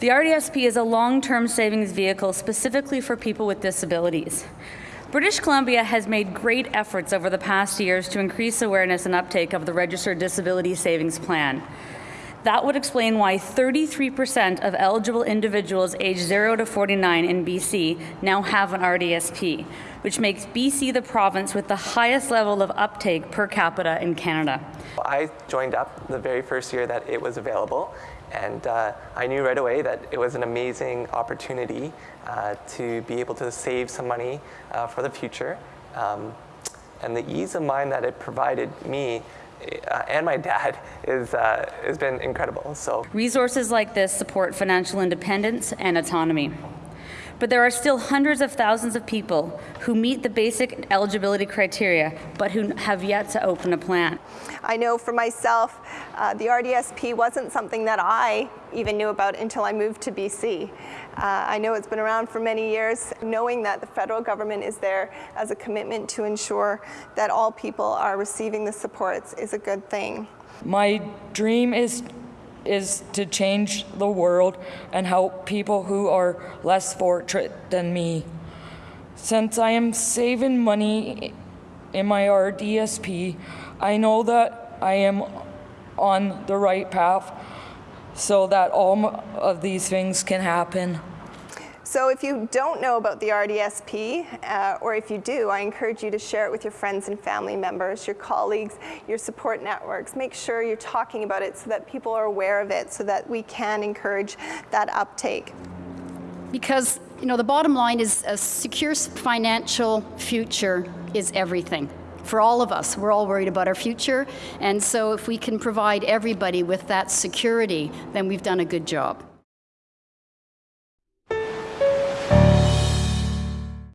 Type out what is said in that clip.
The RDSP is a long-term savings vehicle specifically for people with disabilities. British Columbia has made great efforts over the past years to increase awareness and uptake of the Registered Disability Savings Plan. That would explain why 33% of eligible individuals aged 0 to 49 in BC now have an RDSP, which makes BC the province with the highest level of uptake per capita in Canada. I joined up the very first year that it was available, and uh, I knew right away that it was an amazing opportunity uh, to be able to save some money uh, for the future. Um, and the ease of mind that it provided me uh, and my dad is, uh, has been incredible. So Resources like this support financial independence and autonomy. But there are still hundreds of thousands of people who meet the basic eligibility criteria, but who have yet to open a plan. I know for myself, uh, the RDSP wasn't something that I even knew about until I moved to BC. Uh, I know it's been around for many years. Knowing that the federal government is there as a commitment to ensure that all people are receiving the supports is a good thing. My dream is is to change the world and help people who are less fortunate than me. Since I am saving money in my RDSP, I know that I am on the right path so that all of these things can happen. So if you don't know about the RDSP, uh, or if you do, I encourage you to share it with your friends and family members, your colleagues, your support networks. Make sure you're talking about it so that people are aware of it, so that we can encourage that uptake. Because, you know, the bottom line is a secure financial future is everything for all of us. We're all worried about our future. And so if we can provide everybody with that security, then we've done a good job.